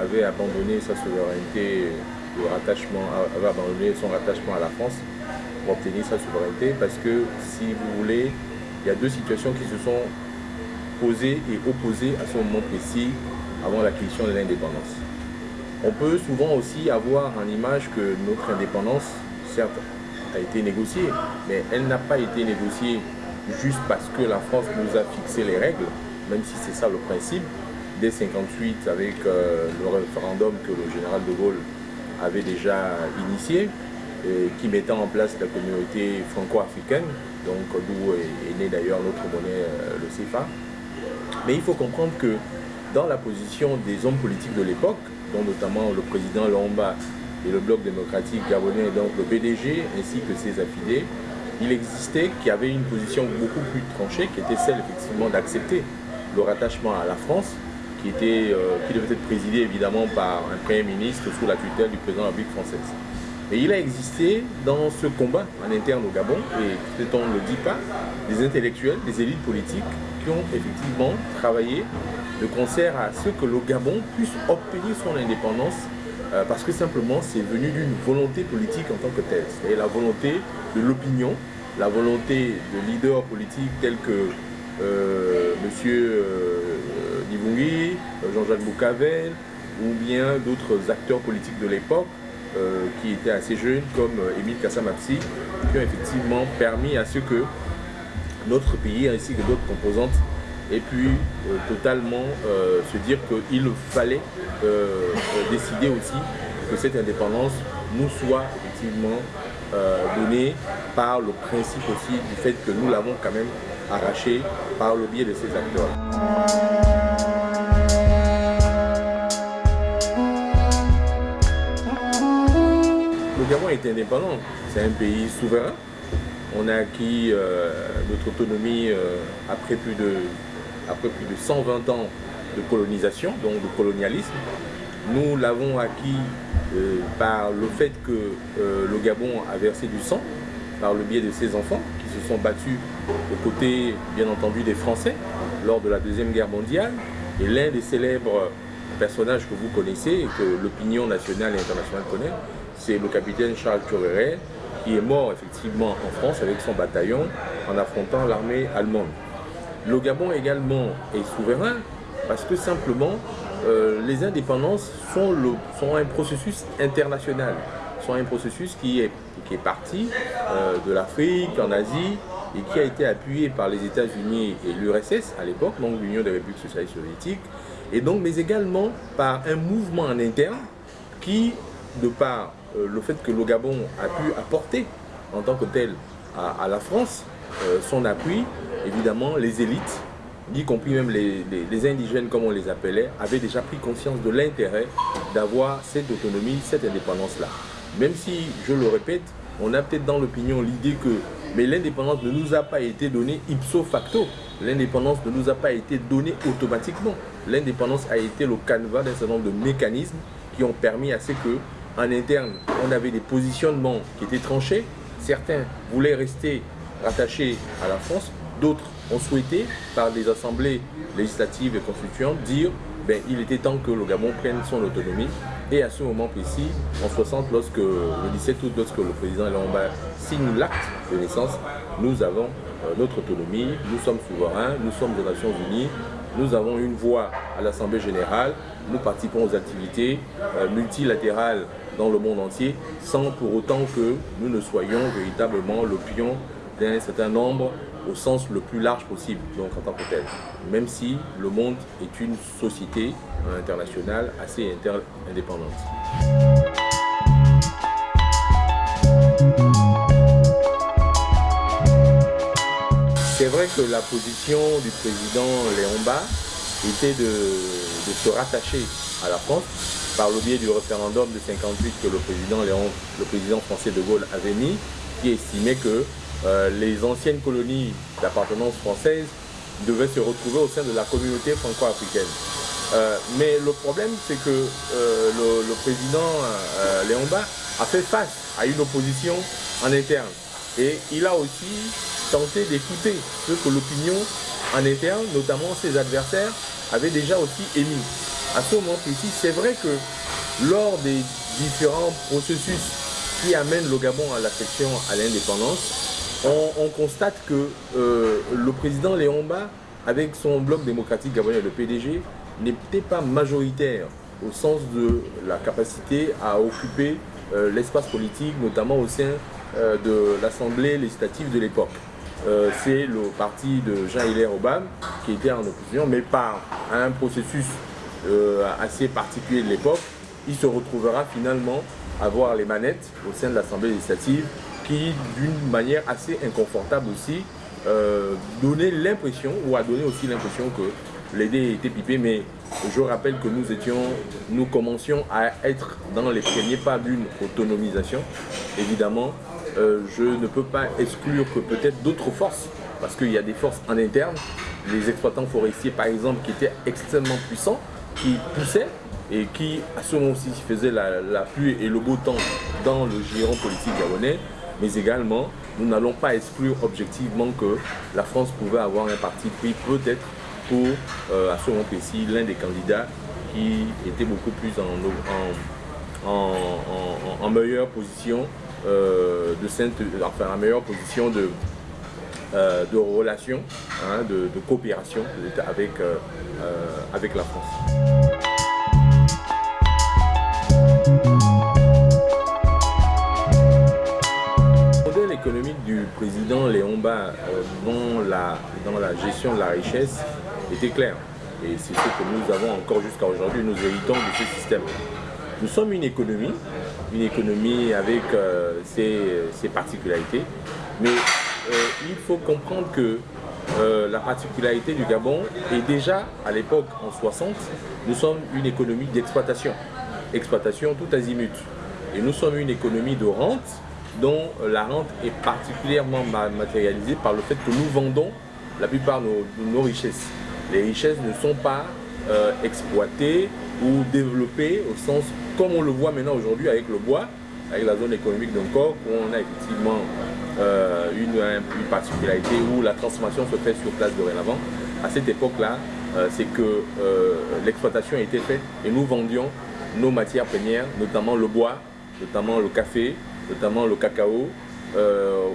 avait abandonné sa souveraineté, le rattachement, avait abandonné son rattachement à la France pour obtenir sa souveraineté, parce que, si vous voulez, il y a deux situations qui se sont posées et opposées à ce moment précis avant l'acquisition de l'indépendance. On peut souvent aussi avoir en image que notre indépendance, certes, a été négociée, mais elle n'a pas été négociée juste parce que la France nous a fixé les règles, même si c'est ça le principe. Dès 58, avec euh, le référendum que le général de Gaulle avait déjà initié, et qui mettait en place la communauté franco-africaine, donc d'où est, né d'ailleurs notre monnaie, euh, le CFA. Mais il faut comprendre que dans la position des hommes politiques de l'époque, dont notamment le président Lomba et le bloc démocratique gabonais, donc le PDG ainsi que ses affidés, il existait qu'il y avait une position beaucoup plus tranchée qui était celle effectivement d'accepter le rattachement à la France qui, était, euh, qui devait être présidé évidemment par un Premier ministre sous la tutelle du président de la République française. Et il a existé dans ce combat en interne au Gabon, et peut-être on ne le dit pas, des intellectuels, des élites politiques qui ont effectivement travaillé de concert à ce que le Gabon puisse obtenir son indépendance euh, parce que simplement c'est venu d'une volonté politique en tant que telle. C'est la volonté de l'opinion, la volonté de leaders politiques tels que euh, M. Jean-Jacques Boucavel, ou bien d'autres acteurs politiques de l'époque, euh, qui étaient assez jeunes, comme euh, Émile Kassamapsi, qui ont effectivement permis à ce que notre pays, ainsi que d'autres composantes, aient pu euh, totalement se dire qu'il fallait décider aussi que cette indépendance nous soit effectivement donnée par le principe aussi du fait que nous l'avons quand même arraché par le biais de ces acteurs. Gabon est indépendant, c'est un pays souverain. On a acquis euh, notre autonomie euh, après, plus de, après plus de 120 ans de colonisation, donc de colonialisme. Nous l'avons acquis euh, par le fait que le Gabon a versé du sang par le biais de ses enfants qui se sont battus aux côtés, bien entendu, des Français lors de la Deuxième Guerre mondiale. Et l'un des célèbres personnages que vous connaissez et que l'opinion nationale et internationale connaît, c'est le capitaine Charles Tureret qui est mort effectivement en France avec son bataillon en affrontant l'armée allemande. Le Gabon également est souverain parce que simplement euh, les indépendances sont, un processus international, sont un processus qui est, parti euh, de l'Afrique, en Asie, et qui a été appuyé par les États-Unis et l'URSS à l'époque, donc l'Union des républiques socialistes soviétiques, et donc, mais également par un mouvement en interne qui, de par le fait que le Gabon a pu apporter en tant que tel à, la France euh, son appui, évidemment les élites, y compris même les, indigènes comme on les appelait, avaient déjà pris conscience de l'intérêt d'avoir cette autonomie, cette indépendance-là. Même si, je le répète, on a peut-être dans l'opinion l'idée que mais l'indépendance ne nous a pas été donnée ipso facto. L'indépendance ne nous a pas été donnée automatiquement. L'indépendance a été le canevas d'un certain nombre de mécanismes qui ont permis à ce que en interne, on avait des positionnements qui étaient tranchés. Certains voulaient rester rattachés à la France, d'autres ont souhaité, par des assemblées législatives et constituantes, dire ben, il était temps que le Gabon prenne son autonomie. Et à ce moment précis, en 60, lorsque, le 17 août, lorsque le président Lomba signe l'acte de naissance, nous avons euh, notre autonomie, nous sommes souverains, nous sommes des Nations Unies, nous avons une voix à l'Assemblée Générale, nous participons aux activités euh, multilatérales dans le monde entier sans pour autant que nous ne soyons véritablement le pion d'un certain nombre au sens le plus large possible, donc en tant que tel. Même si le monde est une société internationale assez indépendante. C'est vrai que la position du président Léomba était de se rattacher à la France par le biais du référendum de 58 que le président, français de Gaulle avait mis, qui estimait que euh, les anciennes colonies d'appartenance française devaient se retrouver au sein de la communauté franco-africaine. Euh, mais le problème, c'est que euh, le, le, président Léon Bas a fait face à une opposition en interne Et il a aussi tenté d'écouter ce que l'opinion en interne, notamment ses adversaires, avait déjà aussi émis. À ce moment précis, c'est vrai que lors des différents processus qui amènent le Gabon à l'affection à l'indépendance, on, constate que euh, le président Léomba, avec son bloc démocratique gabonais, le PDG, n'était pas majoritaire au sens de la capacité à occuper euh, l'espace politique, notamment au sein euh, de l'Assemblée législative de l'époque. C'est le parti de Jean-Hilaire Obama qui était en opposition, mais par un processus assez particulier de l'époque, il se retrouvera finalement à voir les manettes au sein de l'Assemblée législative qui, d'une manière assez inconfortable aussi, donnait l'impression, ou a donné aussi l'impression que l'idée était pipée, mais je rappelle que nous étions, nous commencions à être dans les premiers pas d'une autonomisation. Évidemment, euh, je ne peux pas exclure que peut-être d'autres forces, parce qu'il y a des forces en interne, les exploitants forestiers par exemple qui étaient extrêmement puissants, qui poussaient et qui à ce moment-ci faisaient la, la, pluie et le beau temps dans le giron politique gabonais, mais également nous n'allons pas exclure objectivement que la France pouvait avoir un parti pris peut-être pour, euh, à ce moment précis, l'un des candidats qui était beaucoup plus en, en, meilleure position euh, de enfin en meilleure position de, de relation, hein, de, coopération avec, avec la France. économique du président Léon Bas dans, la, dans la gestion de la richesse était clair. Et c'est ce que nous avons encore jusqu'à aujourd'hui, nous héritons de ce système. Nous sommes une économie, une économie avec euh, ses, particularités, mais euh, il faut comprendre que euh, la particularité du Gabon est déjà, à l'époque, en 60, nous sommes une économie d'exploitation. Exploitation tout azimut. Et nous sommes une économie de rente, dont la rente est particulièrement matérialisée par le fait que nous vendons la plupart de nos richesses les richesses ne sont pas euh, exploitées ou développées au sens comme on le voit maintenant aujourd'hui avec le bois, avec la zone économique d'un corps où on a effectivement euh, une, particularité où la transformation se fait sur place dorénavant. À cette époque-là, euh, c'est que l'exploitation était faite et nous vendions nos matières premières, notamment le bois, notamment le café, notamment le cacao,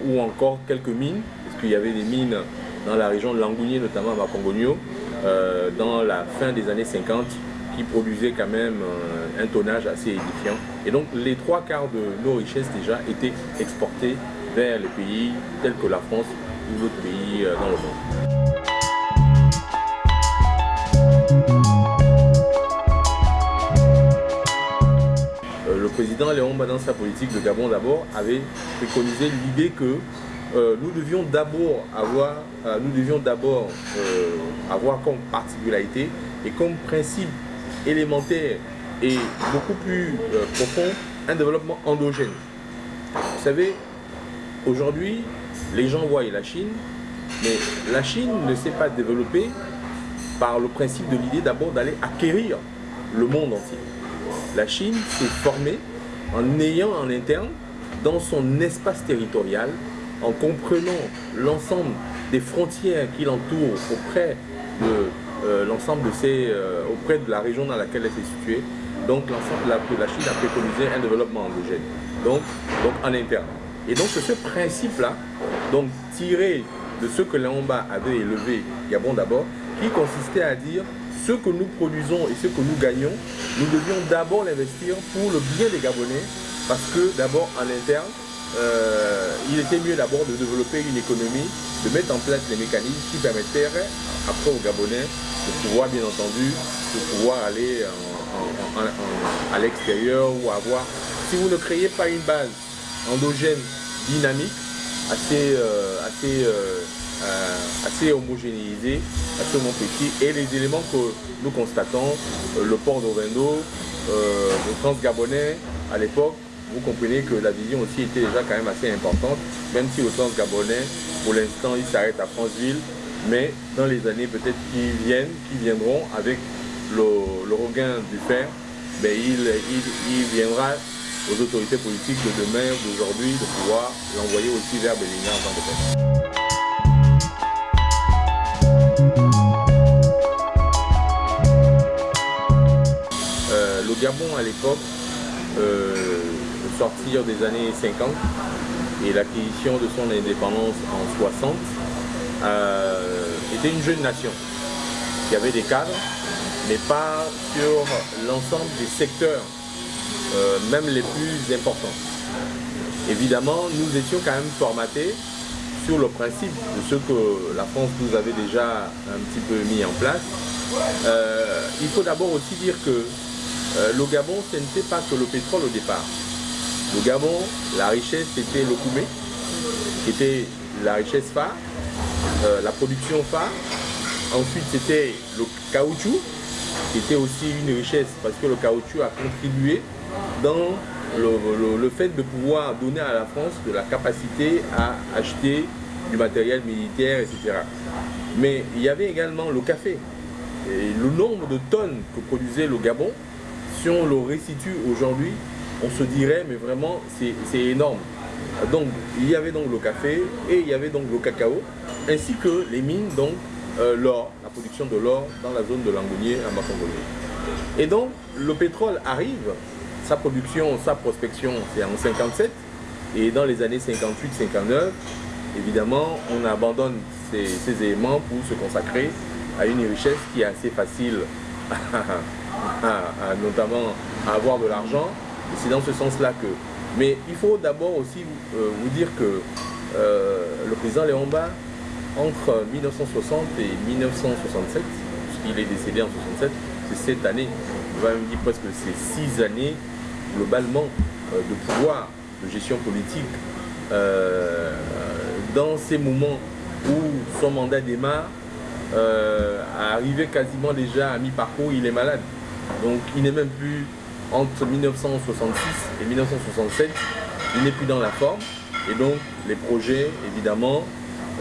ou encore quelques mines, parce qu'il y avait des mines dans la région de Langounier, notamment à Makongonio, euh, dans la fin des années 50 qui produisait quand même euh, un tonnage assez édifiant. Et donc les trois quarts de nos richesses déjà étaient exportées vers les pays tels que la France ou d'autres pays euh, dans le monde. le président Léon dans sa politique de Gabon d'abord, avait préconisé l'idée que euh, nous devions d'abord avoir, euh, nous devions d'abord euh, avoir comme particularité et comme principe élémentaire et beaucoup plus profond un développement endogène. Vous savez, aujourd'hui, les gens voient la Chine, mais la Chine ne s'est pas développée par le principe de l'idée d'abord d'aller acquérir le monde entier. La Chine s'est formée en ayant en interne, dans son espace territorial, en comprenant l'ensemble des frontières qui l'entourent auprès de euh, l'ensemble de euh, auprès de la région dans laquelle elle s'est située. Donc la, la Chine a préconisé un développement endogène, donc, donc en interne. Et donc c'est ce principe-là, donc tiré de ce que Léomba avait élevé, Gabon d'abord, qui consistait à dire ce que nous produisons et ce que nous gagnons, nous devions d'abord l'investir pour le bien des Gabonais, parce que d'abord en interne, euh, il était mieux d'abord de développer une économie, de mettre en place les mécanismes qui permettraient après aux Gabonais de pouvoir bien entendu, de pouvoir aller à l'extérieur ou avoir, si vous ne créez pas une base endogène dynamique, assez, euh, assez, euh, homogénéisée, assez petit, et les éléments que nous constatons, le port d'Ovendo, le trans-gabonais à l'époque, vous comprenez que la vision aussi était déjà quand même assez importante, même si au sens gabonais, pour l'instant, il s'arrête à Franceville, mais dans les années peut-être qui viennent, qui viendront avec le, regain du fer, ben, il, il, viendra aux autorités politiques de demain, d'aujourd'hui, de pouvoir l'envoyer aussi vers Bélignard en tant euh, le Gabon à l'époque, euh, sortir des années 50 et l'acquisition de son indépendance en 60, euh, était une jeune nation qui avait des cadres, mais pas sur l'ensemble des secteurs, euh, même les plus importants. Évidemment, nous étions quand même formatés sur le principe de ce que la France nous avait déjà un petit peu mis en place. Euh, il faut d'abord aussi dire que le Gabon, ce n'était pas que le pétrole au départ. Le Gabon, la richesse, c'était le Koumé, qui était la richesse phare, euh, la production phare. Ensuite, c'était le caoutchouc, qui était aussi une richesse parce que le caoutchouc a contribué dans le, fait de pouvoir donner à la France de la capacité à acheter du matériel militaire, etc. Mais il y avait également le café. Le nombre de tonnes que produisait le Gabon, si on le restitue aujourd'hui, on se dirait, mais vraiment, c'est énorme. Donc, il y avait donc le café et il y avait donc le cacao, ainsi que les mines, donc euh, l'or, la production de l'or dans la zone de Langounier à Makongolé. Et donc, le pétrole arrive, sa production, sa prospection, c'est en 57, et dans les années 58-59, évidemment, on abandonne ces, éléments pour se consacrer à une richesse qui est assez facile, notamment à avoir de l'argent. Et c'est dans ce sens-là que mais il faut d'abord aussi euh, vous dire que euh, le président Léomba, entre 1960 et 1967, puisqu'il est décédé en 67, c'est cette année, on va même dire presque c'est six années globalement euh, de pouvoir, de gestion politique, dans ces moments où son mandat démarre, arrivé quasiment déjà à mi-parcours, il est malade. Donc il n'est même plus entre 1966 et 1967, il n'est plus dans la forme. Et donc, les projets, évidemment,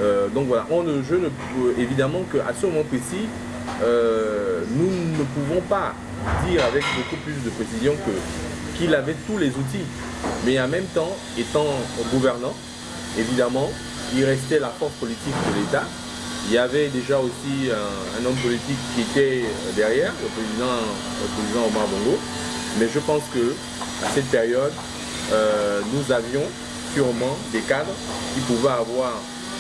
euh, donc voilà, on ne, je évidemment qu'à ce moment précis, euh, nous ne pouvons pas dire avec beaucoup plus de précision que qu'il avait tous les outils. Mais en même temps, étant gouvernant, évidemment, il restait la force politique de l'État. Il y avait déjà aussi un, homme politique qui était derrière, le président, le président Omar Bongo. Mais je pense que à cette période, euh, nous avions sûrement des cadres qui pouvaient avoir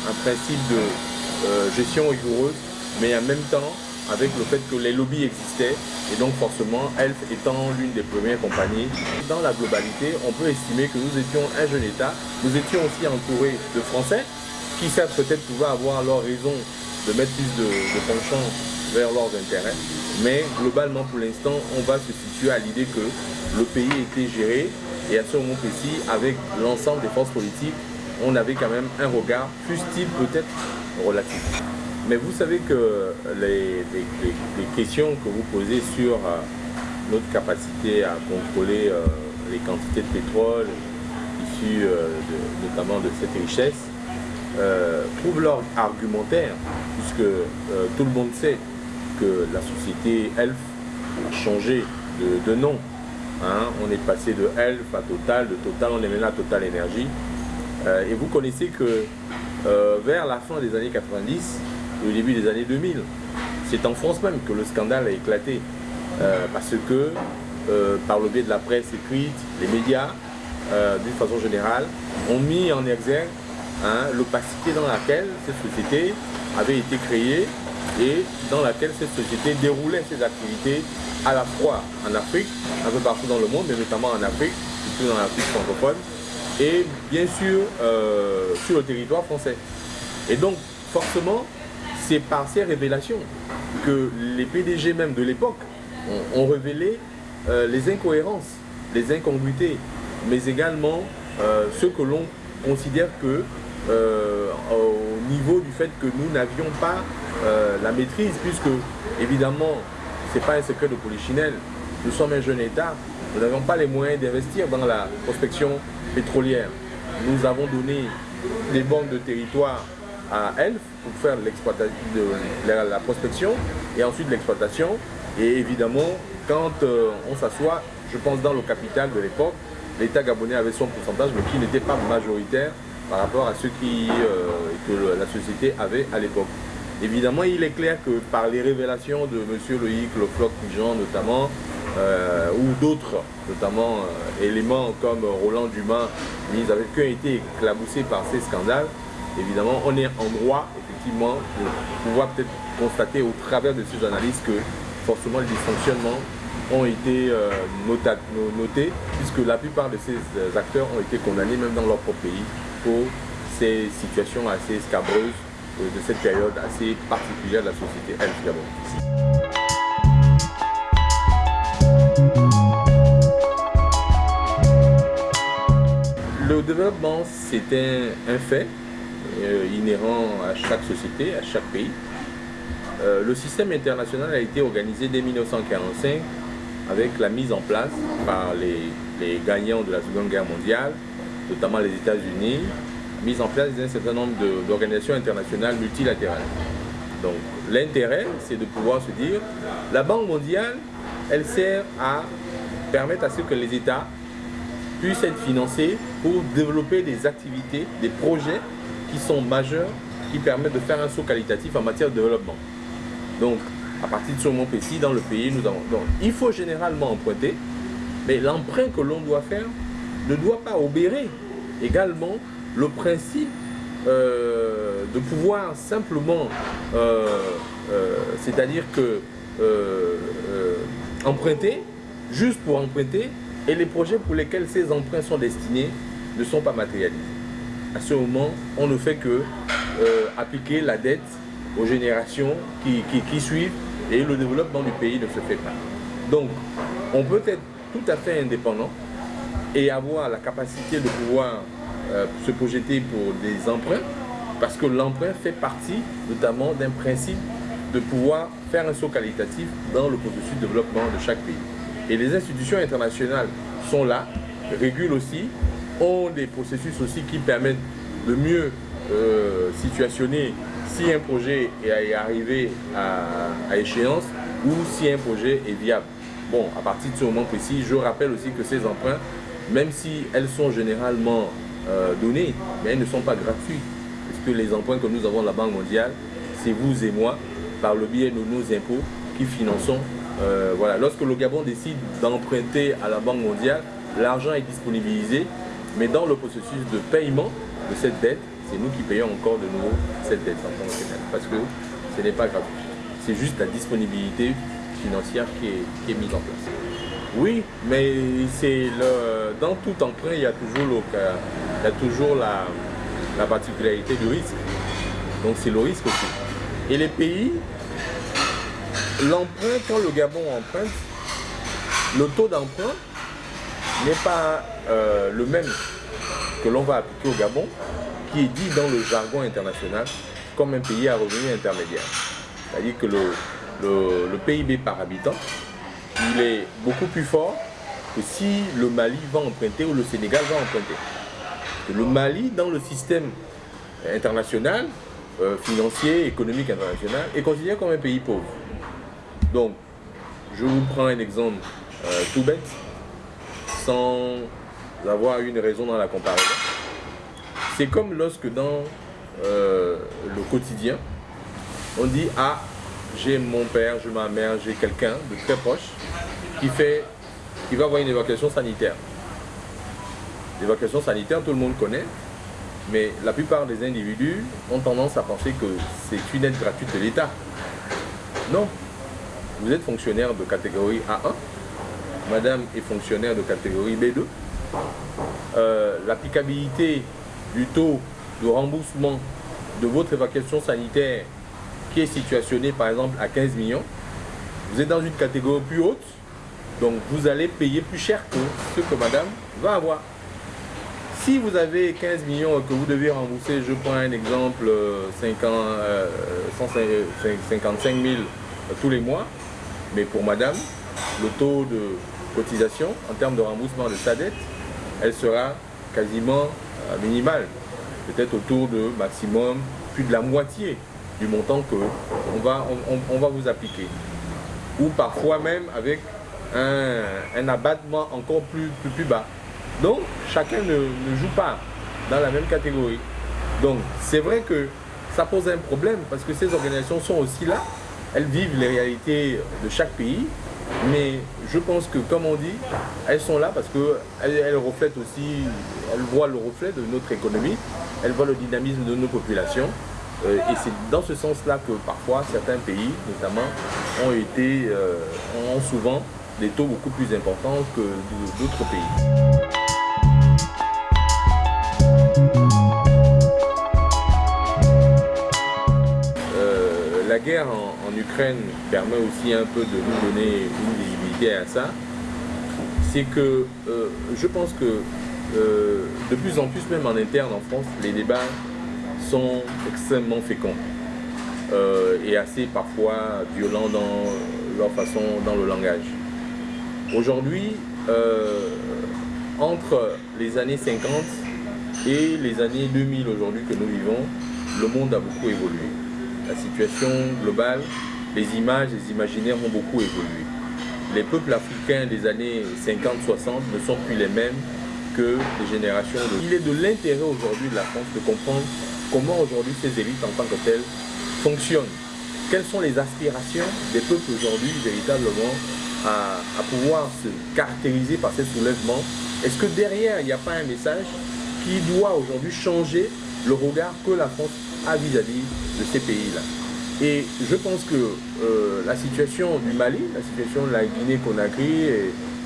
un principe de euh, gestion rigoureuse, mais en même temps avec le fait que les lobbies existaient et donc forcément ELF étant l'une des premières compagnies. Dans la globalité, on peut estimer que nous étions un jeune État, nous étions aussi entourés de Français qui certes peut-être pouvaient avoir leur raison de mettre plus de, de vers leurs intérêts. Mais globalement, pour l'instant, on va se situer à l'idée que le pays était géré et à ce moment précis, avec l'ensemble des forces politiques, on avait quand même un regard, fût-il peut-être relatif. Mais vous savez que les, questions que vous posez sur euh, notre capacité à contrôler euh, les quantités de pétrole issues euh, notamment de cette richesse trouvent leur argumentaire, puisque tout le monde sait que la société ELF a changé de, nom. Hein. On est passé de ELF à Total, de Total on est maintenant à Total Énergie. Et vous connaissez que vers la fin des années 90 au début des années 2000, c'est en France même que le scandale a éclaté. Euh, parce que par le biais de la presse écrite, les médias, d'une façon générale, ont mis en exergue hein, l'opacité dans laquelle cette société avait été créée et dans laquelle cette société déroulait ses activités à la fois en Afrique, un peu partout dans le monde, mais notamment en Afrique, surtout dans l'Afrique francophone, et bien sûr euh, sur le territoire français. Et donc, forcément, c'est par ces révélations que les PDG même de l'époque ont, révélé euh, les incohérences, les incongruités, mais également euh, ce que l'on considère que au niveau du fait que nous n'avions pas euh, la maîtrise, puisque évidemment, ce n'est pas un secret de polichinelle. Nous sommes un jeune État, nous n'avons pas les moyens d'investir dans la prospection pétrolière. Nous avons donné des banques de territoire à ELF pour faire la, prospection et ensuite l'exploitation. Et évidemment, quand euh, on s'assoit, je pense dans le capital de l'époque, l'État gabonais avait son pourcentage, mais qui n'était pas majoritaire par rapport à ce qui, euh, que la société avait à l'époque. Évidemment, il est clair que par les révélations de M. Loïc Lefloc Pigeon notamment, euh, ou d'autres, notamment éléments comme Roland Dumas, ils avaient été éclaboussés par ces scandales, évidemment, on est en droit, effectivement, de pouvoir peut-être constater au travers de ces analyses que forcément les dysfonctionnements ont été notés, puisque la plupart de ces acteurs ont été condamnés même dans leur propre pays pour ces situations assez scabreuses euh, de cette période assez particulière de la société elle Le développement, c'est un, fait euh, à chaque société, à chaque pays. Euh, le système international a été organisé dès 1945 avec la mise en place par les gagnants de la Seconde Guerre mondiale notamment les États-Unis, mise en place d'un certain nombre d'organisations internationales multilatérales. Donc l'intérêt, c'est de pouvoir se dire, la Banque mondiale, elle sert à permettre à ce que les États puissent être financés pour développer des activités, des projets qui sont majeurs, qui permettent de faire un saut qualitatif en matière de développement. Donc, à partir de ce moment précis, dans le pays, nous avons... Il faut généralement emprunter, mais l'emprunt que l'on doit faire ne doit pas obérer également le principe euh, de pouvoir simplement, euh, euh, c'est-à-dire que emprunter, juste pour emprunter, et les projets pour lesquels ces emprunts sont destinés ne sont pas matérialisés. À ce moment, on ne fait que appliquer la dette aux générations qui, qui suivent et le développement du pays ne se fait pas. Donc, on peut être tout à fait indépendant, et avoir la capacité de pouvoir euh, se projeter pour des emprunts, parce que l'emprunt fait partie notamment d'un principe de pouvoir faire un saut qualitatif dans le processus de développement de chaque pays. Et les institutions internationales sont là, régulent aussi, ont des processus aussi qui permettent de mieux euh, situationner si un projet est arrivé à, échéance ou si un projet est viable. Bon, à partir de ce moment précis, je rappelle aussi que ces emprunts même si elles sont généralement euh, données, mais elles ne sont pas gratuites. Parce que les emprunts que nous avons de la Banque mondiale, c'est vous et moi, par le biais de nos impôts, qui finançons. Euh, voilà. Lorsque le Gabon décide d'emprunter à la Banque mondiale, l'argent est disponibilisé, mais dans le processus de paiement de cette dette, c'est nous qui payons encore de nouveau cette dette en tant que parce que ce n'est pas gratuit. C'est juste la disponibilité financière qui est mise en place. Oui, mais c'est le dans tout emprunt, il y a toujours, il y a toujours la, la particularité du risque. Donc c'est le risque aussi. Et les pays, l'emprunt, quand le Gabon emprunte, le taux d'emprunt n'est pas euh, le même que l'on va appliquer au Gabon, qui est dit dans le jargon international comme un pays à revenu intermédiaire. C'est-à-dire que le, le PIB par habitant il est beaucoup plus fort que si le Mali va emprunter ou le Sénégal va emprunter. Le Mali, dans le système international, euh, financier, économique international, est considéré comme un pays pauvre. Donc, je vous prends un exemple euh, tout bête, sans avoir une raison dans la comparaison. C'est comme lorsque dans euh, le quotidien, on dit « Ah, j'ai mon père, j'ai ma mère, j'ai quelqu'un de très proche qui, fait, qui va avoir une évacuation sanitaire. L'évacuation sanitaire, tout le monde connaît, mais la plupart des individus ont tendance à penser que c'est une aide gratuite de l'État. Non. Vous êtes fonctionnaire de catégorie A1, madame est fonctionnaire de catégorie B2. Euh, l'applicabilité du taux de remboursement de votre évacuation sanitaire qui est situationné par exemple à 15 millions, vous êtes dans une catégorie plus haute, donc vous allez payer plus cher que ce que madame va avoir. Si vous avez 15 millions que vous devez rembourser, je prends un exemple, 50, 155 000 tous les mois, mais pour madame, le taux de cotisation en termes de remboursement de sa dette, elle sera quasiment euh, minimale, peut-être autour de maximum plus de la moitié du montant que on va, on, va vous appliquer. Ou parfois même avec un, abattement encore plus, plus, plus bas. Donc, chacun ne, ne joue pas dans la même catégorie. Donc, c'est vrai que ça pose un problème parce que ces organisations sont aussi là. Elles vivent les réalités de chaque pays. Mais je pense que, comme on dit, elles sont là parce qu'elles elles reflètent aussi, elles voient le reflet de notre économie, elles voient le dynamisme de nos populations. Euh, et c'est dans ce sens-là que parfois certains pays, notamment, ont été, euh, ont souvent des taux beaucoup plus importants que d'autres pays. Guerre en, Ukraine permet aussi un peu de nous donner une visibilité à ça. C'est que je pense que de plus en plus, même en interne en France, les débats sont extrêmement féconds euh, et assez parfois violents dans leur façon, dans le langage. Aujourd'hui, euh, entre les années 50 et les années 2000 aujourd'hui que nous vivons, le monde a beaucoup évolué. La situation globale, les images, les imaginaires ont beaucoup évolué. Les peuples africains des années 50-60 ne sont plus les mêmes que les générations. Il est de l'intérêt aujourd'hui de la France de comprendre comment aujourd'hui ces élites en tant que telles fonctionnent. Quelles sont les aspirations des peuples aujourd'hui véritablement à, pouvoir se caractériser par ces soulèvements? Est-ce que derrière, il n'y a pas un message qui doit aujourd'hui changer le regard que la France a vis-à-vis de ces pays-là. Et je pense que euh, la situation du Mali, la situation de la Guinée-Conakry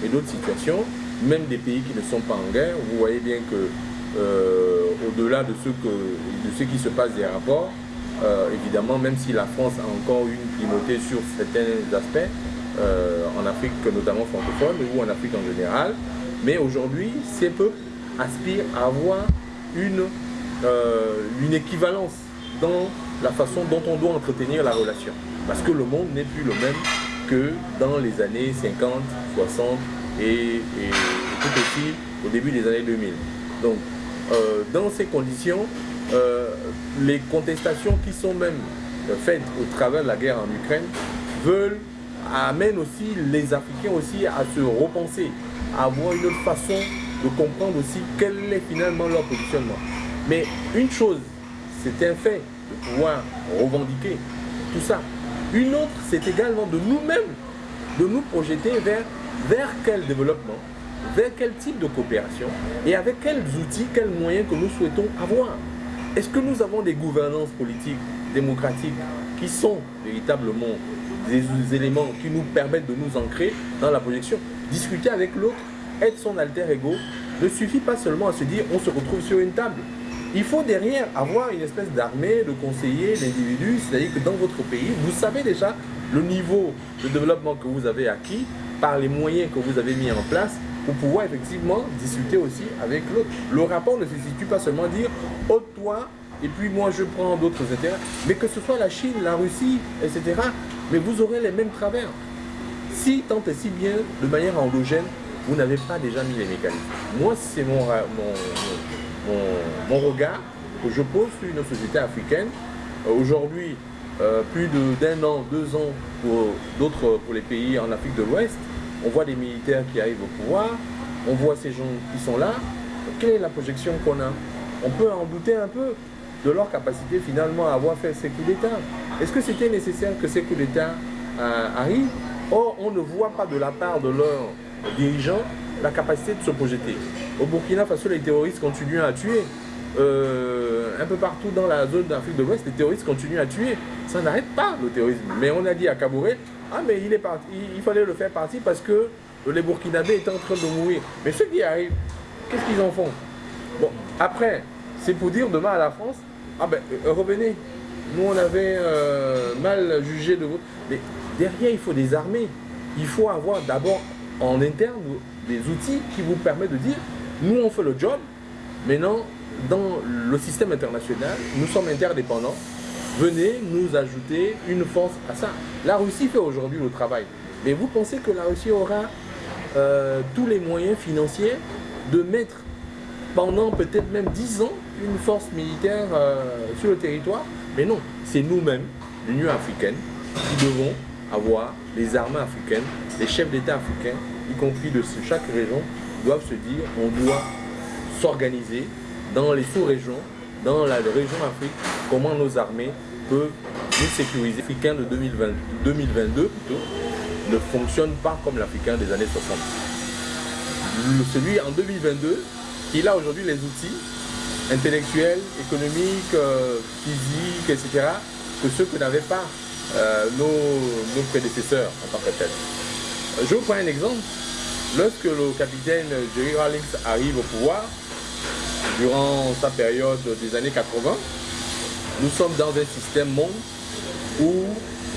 et, d'autres situations, même des pays qui ne sont pas en guerre, vous voyez bien que euh, au-delà de, ce que, de ce qui se passe des rapports, euh, évidemment, même si la France a encore une primauté sur certains aspects, en Afrique notamment francophone ou en Afrique en général, mais aujourd'hui, ces peuples aspirent à avoir une, une équivalence dans la façon dont on doit entretenir la relation. Parce que le monde n'est plus le même que dans les années 50, 60 et, tout aussi au début des années 2000. Donc, euh, dans ces conditions, euh, les contestations qui sont même faites au travers de la guerre en Ukraine veulent, amènent aussi les Africains aussi à se repenser, à avoir une autre façon de comprendre aussi quel est finalement leur positionnement. Mais une chose, c'est un fait pouvoir revendiquer tout ça. Une autre, c'est également de nous-mêmes, de nous projeter vers, vers quel développement, vers quel type de coopération et avec quels outils, quels moyens que nous souhaitons avoir. Est-ce que nous avons des gouvernances politiques, démocratiques, qui sont véritablement des éléments qui nous permettent de nous ancrer dans la projection? Discuter avec l'autre, être son alter ego, ne suffit pas seulement à se dire on se retrouve sur une table. Il faut derrière avoir une espèce d'armée de conseillers, d'individus, c'est-à-dire que dans votre pays, vous savez déjà le niveau de développement que vous avez acquis par les moyens que vous avez mis en place pour pouvoir effectivement discuter aussi avec l'autre. Le rapport ne se situe pas seulement dire oh toi et puis moi je prends d'autres intérêts, mais que ce soit la Chine, la Russie, etc. Mais vous aurez les mêmes travers. Si tant et si bien, de manière endogène, vous n'avez pas déjà mis les mécanismes. Moi, c'est mon, mon, regard que je pose sur une société africaine. Euh, aujourd'hui, euh, plus d'un an, deux ans pour d'autres, pour les pays en Afrique de l'Ouest, on voit des militaires qui arrivent au pouvoir, on voit ces gens qui sont là. Quelle est la projection qu'on a? On peut en douter un peu de leur capacité finalement à avoir fait ces coups d'État. Est-ce que c'était nécessaire que ces coups d'État euh, arrivent? Or, on ne voit pas de la part de leurs dirigeants la capacité de se projeter. Au Burkina Faso, les terroristes continuent à tuer. Euh, un peu partout dans la zone d'Afrique de l'Ouest, les terroristes continuent à tuer. Ça n'arrête pas le terrorisme. Mais on a dit à Kabouré, ah, mais il est parti, il, fallait le faire partir parce que les Burkinabés étaient en train de mourir. Mais ceux qui arrivent, qu'est-ce qu'ils en font? Bon, après, c'est pour dire demain à la France, ah ben, euh, revenez. Nous, on avait euh, mal jugé de vous. Mais derrière, il faut des armées. Il faut avoir d'abord en interne des outils qui vous permettent de dire, nous, on fait le job. Maintenant, dans le système international, nous sommes interdépendants venez nous ajouter une force à ça. La Russie fait aujourd'hui le travail. Mais vous pensez que la Russie aura euh, tous les moyens financiers de mettre pendant peut-être même 10 ans une force militaire euh, sur le territoire? Mais non, c'est nous-mêmes, l'Union africaine, qui devons avoir les armées africaines, les chefs d'État africains, y compris de chaque région, doivent se dire on doit s'organiser dans les sous-régions, dans la région Afrique, comment nos armées peuvent nous sécuriser. L'Africain de 2020, 2022 plutôt, ne fonctionne pas comme l'Africain des années 60. celui en 2022, il a aujourd'hui les outils intellectuels, économiques, euh, physiques, etc., que ceux que n'avaient pas euh, nos, prédécesseurs en tant que tels. Je vous prends un exemple. Lorsque le capitaine Jerry Rawlings arrive au pouvoir, durant sa période des années 80, nous sommes dans un système monde où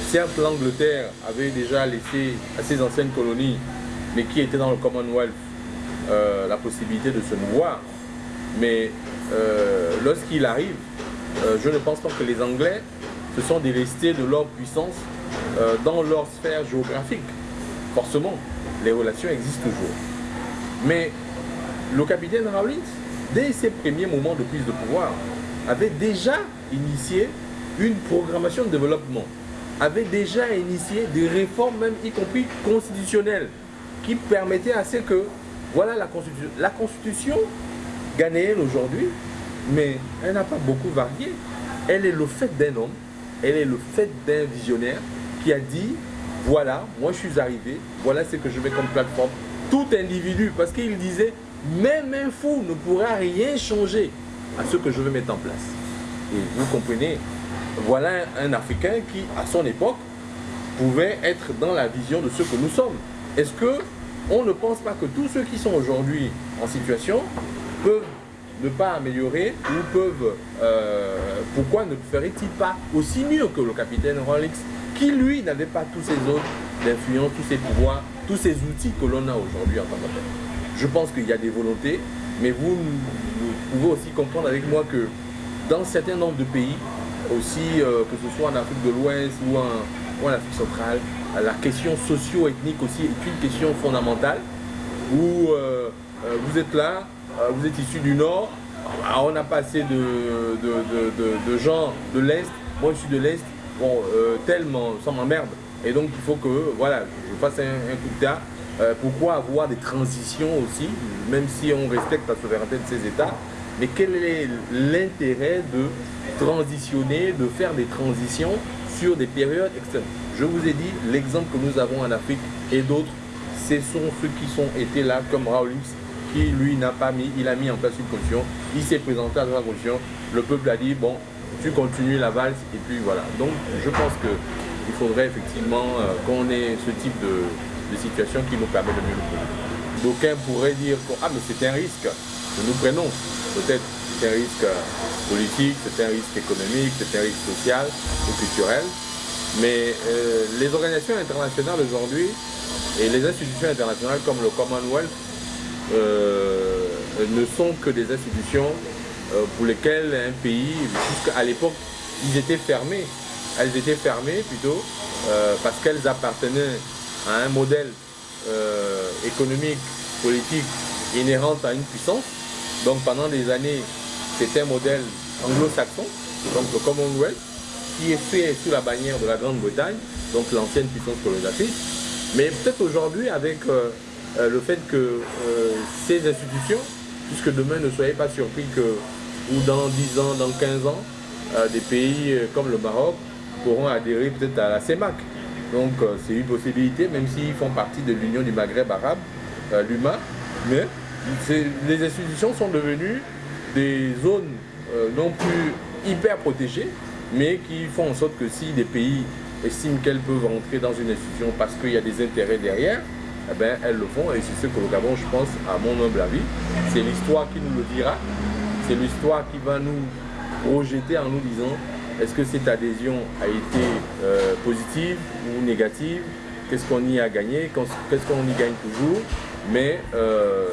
certes l'Angleterre avait déjà laissé à ses anciennes colonies, mais qui étaient dans le Commonwealth, euh, la possibilité de se mouvoir. Mais euh, lorsqu'il arrive, euh, je ne pense pas que les Anglais se sont délestés de leur puissance dans leur sphère géographique. Forcément, les relations existent toujours. Mais le capitaine Rawlins, dès ses premiers moments de prise de pouvoir, avait déjà initié une programmation de développement, avait déjà initié des réformes, même y compris constitutionnelles, qui permettaient à ce que, voilà la Constitution. La Constitution ghanéenne aujourd'hui, mais elle n'a pas beaucoup varié. Elle est le fait d'un homme, elle est le fait d'un visionnaire qui a dit, voilà, moi je suis arrivé, voilà ce que je mets comme plateforme. Tout individu, parce qu'il disait, même un fou ne pourra rien changer à ce que je veux mettre en place. Et vous comprenez, voilà un Africain qui, à son époque, pouvait être dans la vision de ce que nous sommes. Est-ce que on ne pense pas que tous ceux qui sont aujourd'hui en situation peuvent ne pas améliorer ou peuvent... Euh, pourquoi ne ferait-il pas aussi mieux que le capitaine Rolex? Qui, lui, n'avait pas tous ces autres d'influence, tous ces pouvoirs, tous ces outils que l'on a aujourd'hui en tant que Je pense qu'il y a des volontés, mais vous, pouvez aussi comprendre avec moi que dans certains nombres de pays, aussi, euh, que ce soit en Afrique de l'Ouest ou en, Afrique centrale, la question socio-ethnique aussi est une question fondamentale où euh, euh, vous êtes là, vous êtes issu du Nord, ah, on a passé de, de, gens de l'Est, moi je suis de l'Est, bon, tellement, ça m'emmerde. Et donc il faut que, voilà, je fasse un, coup de théâtre. pourquoi avoir des transitions aussi, même si on respecte la souveraineté de ces États, mais quel est l'intérêt de transitionner, de faire des transitions sur des périodes externes Je vous ai dit, l'exemple que nous avons en Afrique et d'autres, ce sont ceux qui sont été là, comme Rawlings, qui lui n'a pas mis, il a mis en place une constitution, il s'est présenté à la constitution, le peuple a dit, bon, tu continues la valse, et puis voilà. Donc je pense qu'il faudrait effectivement euh, qu'on ait ce type de, situation qui nous permet de mieux le prendre. D'aucuns pourraient dire, ah mais c'est un risque que nous prenons peut-être c'est un risque politique, c'est un risque économique, c'est un risque social ou culturel. Mais euh, les organisations internationales aujourd'hui et les institutions internationales comme le Commonwealth euh, ne sont que des institutions euh, pour lesquelles un pays, jusqu'à l'époque, ils étaient fermés. Elles étaient fermées plutôt parce qu'elles appartenaient à un modèle économique, politique inhérent à une puissance donc pendant des années, c'était un modèle anglo-saxon, donc le Commonwealth, qui est fait sous la bannière de la Grande-Bretagne, donc l'ancienne puissance colonisatrice. Mais peut-être aujourd'hui, avec euh, euh, le fait que euh, ces institutions, puisque demain ne soyez pas surpris que, ou dans 10 ans, dans 15 ans, des pays comme le Maroc pourront adhérer peut-être à la CEMAC. Donc c'est une possibilité, même s'ils font partie de l'Union du Maghreb arabe, l'UMA, mais les institutions sont devenues des zones euh, non plus hyper protégées, mais qui font en sorte que si des pays estiment qu'elles peuvent rentrer dans une institution parce qu'il y a des intérêts derrière, eh ben, elles le font. Et c'est ce que le Gabon, je pense, à mon humble avis, c'est l'histoire qui nous le dira, c'est l'histoire qui va nous projeter en nous disant est-ce que cette adhésion a été euh, positive ou négative? Qu'est-ce qu'on y a gagné? Qu'est-ce qu'on y gagne toujours? Mais euh,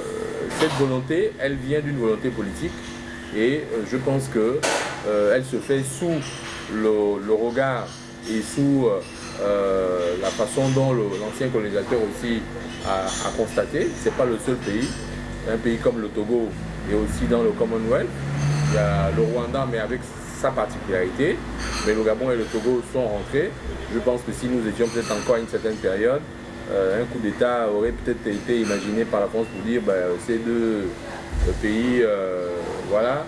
cette volonté, elle vient d'une volonté politique et euh, je pense qu'elle se fait sous le, regard et sous la façon dont l'ancien colonisateur aussi a, constaté. Ce n'est pas le seul pays. Un pays comme le Togo est aussi dans le Commonwealth. Il y a le Rwanda, mais avec sa particularité. Mais le Gabon et le Togo sont rentrés. Je pense que si nous étions peut-être encore à une certaine période, euh, un coup d'État aurait peut-être été imaginé par la France pour dire ben, ces deux pays voilà,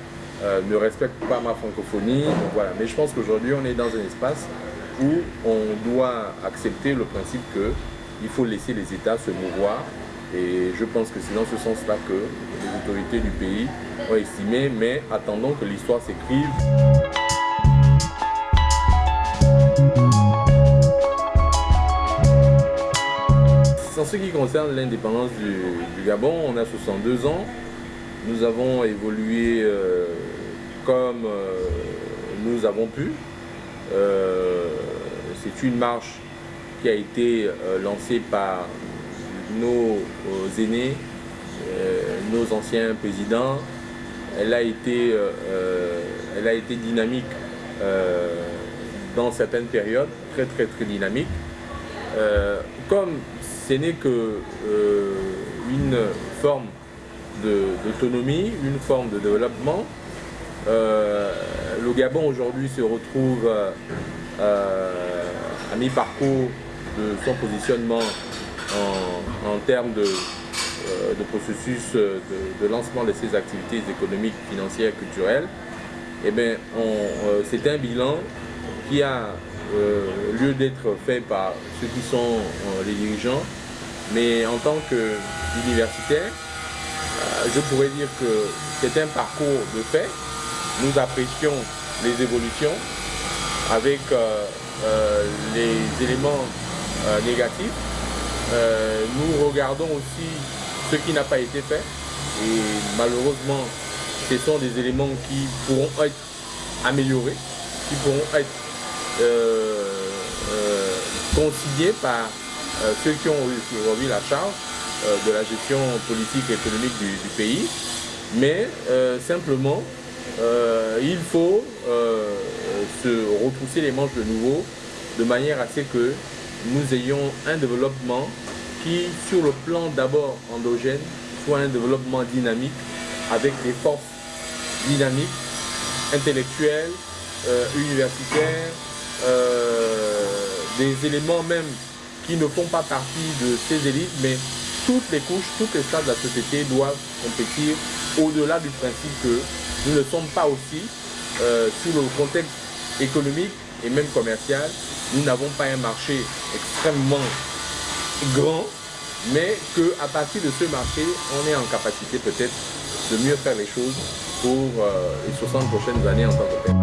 ne respectent pas ma francophonie. voilà. Mais je pense qu'aujourd'hui, on est dans un espace où on doit accepter le principe qu'il faut laisser les États se mouvoir. Et je pense que c'est dans ce sens-là que les autorités du pays ont estimé, mais attendons que l'histoire s'écrive. En ce qui concerne l'indépendance du, Gabon, on a 62 ans. Nous avons évolué euh, comme euh, nous avons pu. Euh, c'est une marche qui a été lancée par nos aînés, nos anciens présidents. Elle a été, elle a été dynamique dans certaines périodes, très très très dynamique. comme ce n'est que euh, une forme d'autonomie, une forme de développement. Euh, le Gabon aujourd'hui se retrouve euh, à mi-parcours de son positionnement en, termes de, processus de, lancement de ses activités économiques, financières, culturelles. Eh bien, c'est un bilan qui a euh, lieu d'être fait par ceux qui sont euh, les dirigeants. Mais en tant qu'universitaire, euh, je pourrais dire que c'est un parcours de fait. Nous apprécions les évolutions avec les éléments négatifs. Nous regardons aussi ce qui n'a pas été fait et malheureusement ce sont des éléments qui pourront être améliorés, qui pourront être euh, euh par euh, ceux qui ont aujourd'hui la charge euh, de la gestion politique et économique du, pays. Mais simplement, il faut se retrousser les manches de nouveau de manière à ce que nous ayons un développement qui, sur le plan d'abord endogène, soit un développement dynamique avec des forces dynamiques, intellectuelles, universitaires, euh, des éléments même qui ne font pas partie de ces élites, mais toutes les couches, toutes les stades de la société doivent compétir au-delà du principe que nous ne sommes pas aussi, euh, sur le contexte économique et même commercial, nous n'avons pas un marché extrêmement grand, mais qu'à partir de ce marché, on est en capacité peut-être de mieux faire les choses pour euh, les 60 prochaines années en tant que tel.